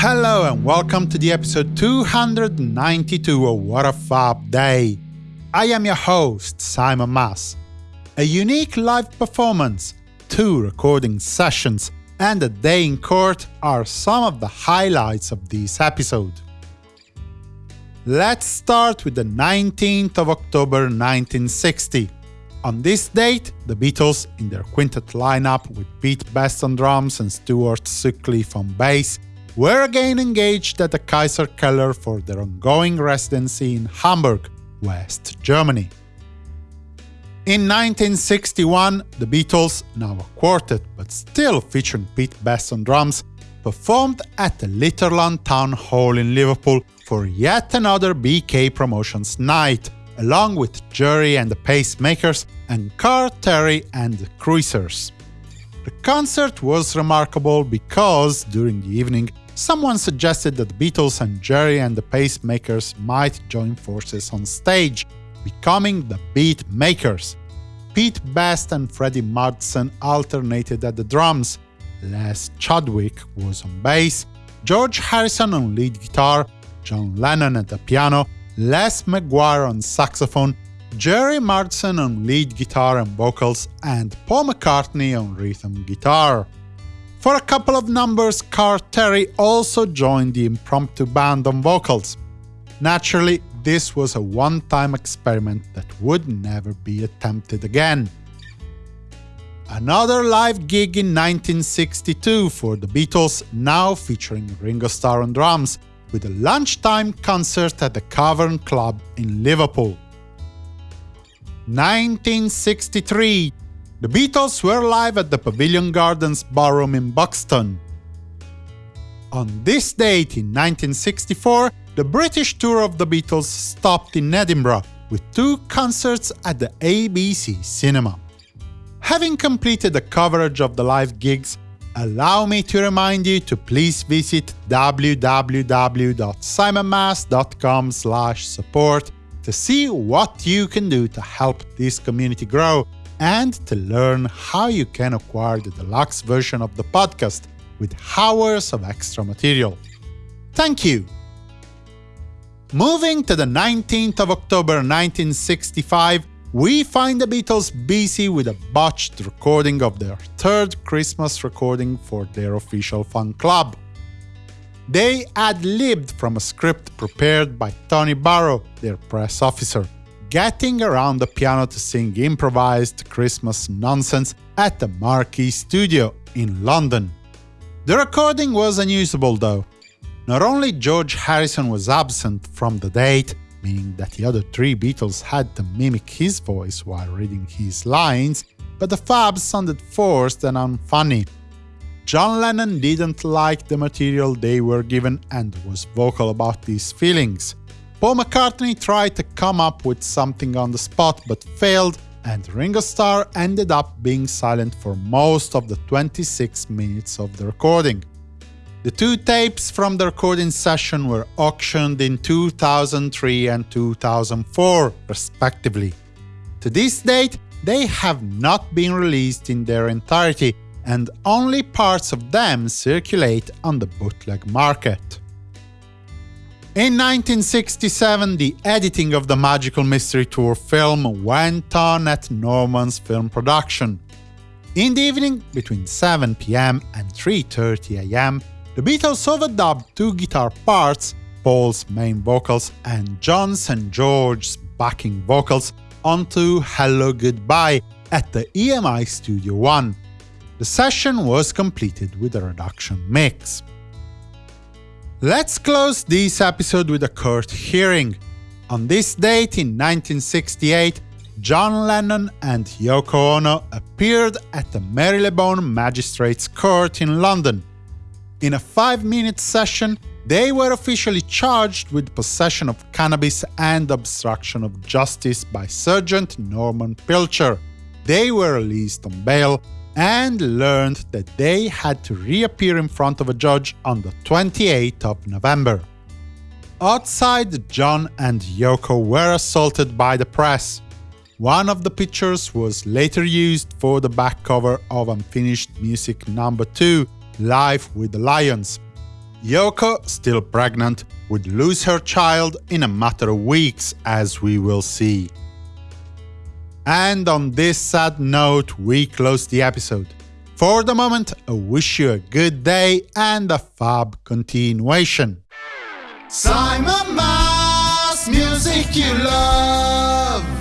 Hello and welcome to the episode 292 of What a Fab Day. I am your host, Simon Mas. A unique live performance, two recording sessions, and a day in court are some of the highlights of this episode. Let's start with the 19th of October 1960. On this date, the Beatles, in their quintet lineup with Pete Best on drums and Stuart Sutcliffe on bass, were again engaged at the Kaiserkeller for their ongoing residency in Hamburg, West Germany. In 1961, the Beatles, now a quartet but still featuring Pete Best on drums, performed at the Litherland Town Hall in Liverpool for yet another BK Promotions night, along with Gerry and the Pacemakers and Karl Terry and the Cruisers. The concert was remarkable because, during the evening, someone suggested that the Beatles and Gerry and the Pacemakers might join forces on stage, becoming the Beatmakers. Pete Best and Freddie Marsden alternated at the drums, Les Chadwick was on bass, George Harrison on lead guitar, John Lennon at the piano, Les Maguire on saxophone, Gerry Marsden on lead guitar and vocals, and Paul McCartney on rhythm guitar. For a couple of numbers, Karl Terry also joined the impromptu band on vocals. Naturally, this was a one-time experiment that would never be attempted again. Another live gig in 1962 for the Beatles, now featuring Ringo Starr on drums, with a lunchtime concert at the Cavern Club in Liverpool. 1963 the Beatles were live at the Pavilion Gardens Ballroom in Buxton. On this date in 1964, the British tour of the Beatles stopped in Edinburgh, with two concerts at the ABC Cinema. Having completed the coverage of the live gigs, allow me to remind you to please visit www.simonmas.com support to see what you can do to help this community grow and to learn how you can acquire the deluxe version of the podcast with hours of extra material. Thank you! Moving to the 19th of October 1965, we find the Beatles busy with a botched recording of their third Christmas recording for their official fan club. They ad-libbed from a script prepared by Tony Barrow, their press officer getting around the piano to sing improvised Christmas nonsense at the Marquee Studio in London. The recording was unusable though. Not only George Harrison was absent from the date, meaning that the other three Beatles had to mimic his voice while reading his lines, but the fabs sounded forced and unfunny. John Lennon didn't like the material they were given and was vocal about these feelings. Paul McCartney tried to come up with something on the spot but failed, and Ringo Starr ended up being silent for most of the 26 minutes of the recording. The two tapes from the recording session were auctioned in 2003 and 2004, respectively. To this date, they have not been released in their entirety, and only parts of them circulate on the bootleg market. In 1967, the editing of the Magical Mystery Tour film went on at Norman's Film Production. In the evening, between 7 pm and 3.30 am, the Beatles overdubbed two guitar parts, Paul's main vocals and John's and George's backing vocals, onto Hello Goodbye at the EMI Studio One. The session was completed with a reduction mix. Let's close this episode with a court hearing. On this date in 1968, John Lennon and Yoko Ono appeared at the Marylebone Magistrates Court in London. In a five-minute session, they were officially charged with possession of cannabis and obstruction of justice by Sergeant Norman Pilcher. They were released on bail and learned that they had to reappear in front of a judge on the 28th of November. Outside, John and Yoko were assaulted by the press. One of the pictures was later used for the back cover of Unfinished Music No. 2, Life with the Lions. Yoko, still pregnant, would lose her child in a matter of weeks, as we will see. And on this sad note, we close the episode. For the moment, I wish you a good day and a fab continuation. Simon Mas, music you love.